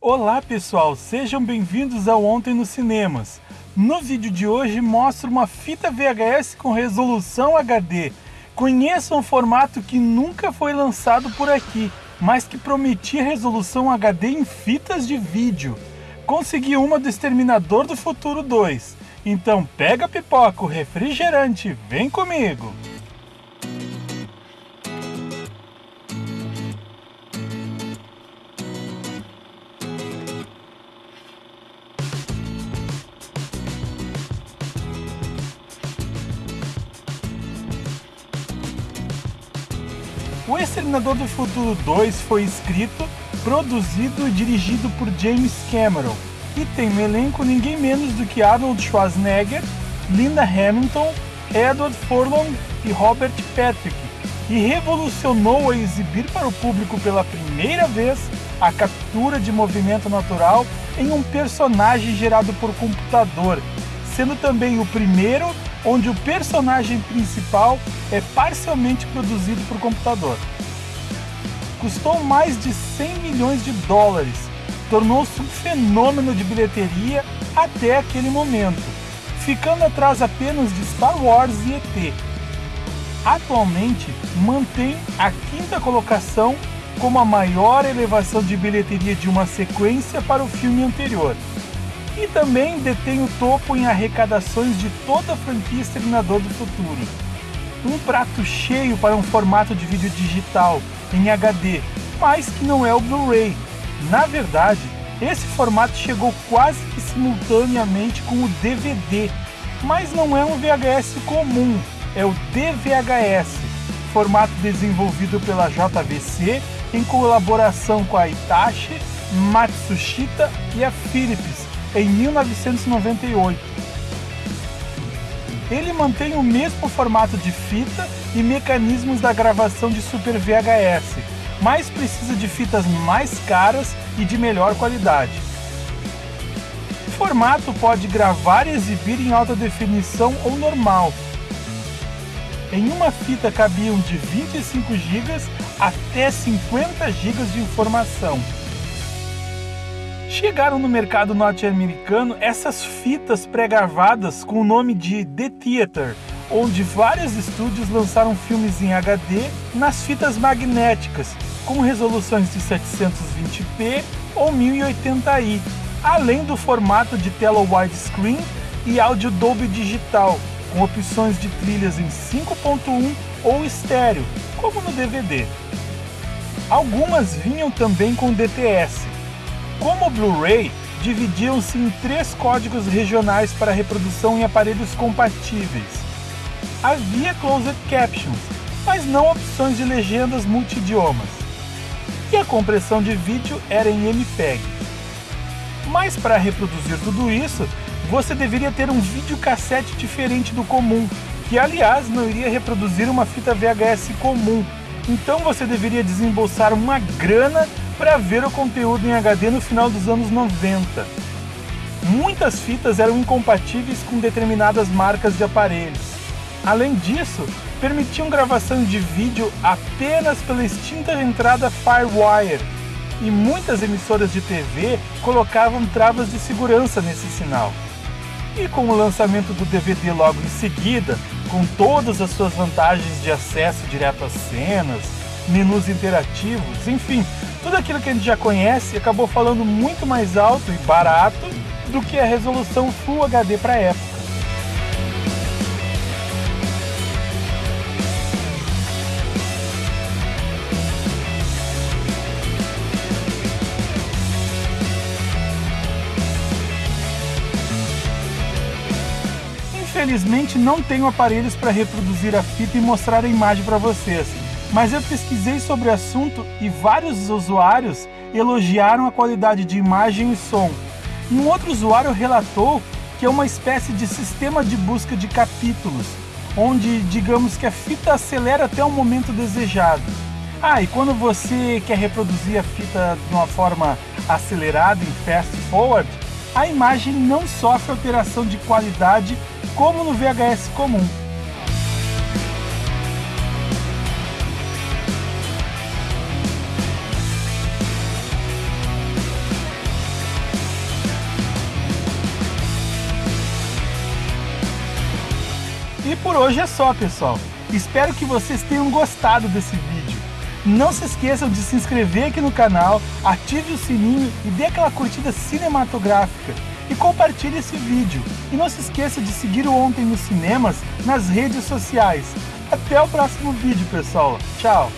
Olá pessoal, sejam bem-vindos ao Ontem nos Cinemas. No vídeo de hoje mostro uma fita VHS com resolução HD. Conheça um formato que nunca foi lançado por aqui, mas que prometia resolução HD em fitas de vídeo. Consegui uma do Exterminador do Futuro 2. Então pega pipoca, refrigerante, vem comigo! O Exterminador do Futuro 2 foi escrito, produzido e dirigido por James Cameron. E tem no elenco ninguém menos do que Arnold Schwarzenegger, Linda Hamilton, Edward Furlong e Robert Patrick, e revolucionou a exibir para o público pela primeira vez a captura de movimento natural em um personagem gerado por computador, sendo também o primeiro onde o personagem principal é parcialmente produzido por computador. Custou mais de 100 milhões de dólares, tornou-se um fenômeno de bilheteria até aquele momento, ficando atrás apenas de Star Wars e ET. Atualmente mantém a quinta colocação como a maior elevação de bilheteria de uma sequência para o filme anterior e também detém o topo em arrecadações de toda a franquia Exterminador do Futuro. Um prato cheio para um formato de vídeo digital em HD, mas que não é o Blu-ray. Na verdade, esse formato chegou quase que simultaneamente com o DVD, mas não é um VHS comum, é o DVHS, formato desenvolvido pela JVC em colaboração com a Hitachi, Matsushita e a Philips em 1998. Ele mantém o mesmo formato de fita e mecanismos da gravação de Super VHS, mas precisa de fitas mais caras e de melhor qualidade. O formato pode gravar e exibir em alta definição ou normal. Em uma fita cabiam de 25 GB até 50 GB de informação. Chegaram no mercado norte-americano essas fitas pré-gravadas com o nome de The Theater, onde vários estúdios lançaram filmes em HD nas fitas magnéticas, com resoluções de 720p ou 1080i, além do formato de tela widescreen e áudio Dolby Digital, com opções de trilhas em 5.1 ou estéreo, como no DVD. Algumas vinham também com DTS, como o Blu-ray, dividiam-se em três códigos regionais para reprodução em aparelhos compatíveis. Havia closed captions, mas não opções de legendas multidiomas. E a compressão de vídeo era em MPEG. Mas para reproduzir tudo isso, você deveria ter um videocassete diferente do comum, que aliás não iria reproduzir uma fita VHS comum. Então você deveria desembolsar uma grana para ver o conteúdo em HD no final dos anos 90. Muitas fitas eram incompatíveis com determinadas marcas de aparelhos. Além disso, permitiam gravação de vídeo apenas pela extinta entrada FireWire, e muitas emissoras de TV colocavam travas de segurança nesse sinal. E com o lançamento do DVD logo em seguida, com todas as suas vantagens de acesso direto às cenas, menus interativos, enfim, tudo aquilo que a gente já conhece acabou falando muito mais alto e barato do que a resolução Full HD para a época. Infelizmente não tenho aparelhos para reproduzir a fita e mostrar a imagem para vocês mas eu pesquisei sobre o assunto e vários usuários elogiaram a qualidade de imagem e som. Um outro usuário relatou que é uma espécie de sistema de busca de capítulos, onde digamos que a fita acelera até o momento desejado. Ah, e quando você quer reproduzir a fita de uma forma acelerada em fast forward, a imagem não sofre alteração de qualidade como no VHS comum. Por hoje é só, pessoal. Espero que vocês tenham gostado desse vídeo. Não se esqueçam de se inscrever aqui no canal, ative o sininho e dê aquela curtida cinematográfica. E compartilhe esse vídeo. E não se esqueça de seguir o Ontem nos Cinemas nas redes sociais. Até o próximo vídeo, pessoal. Tchau!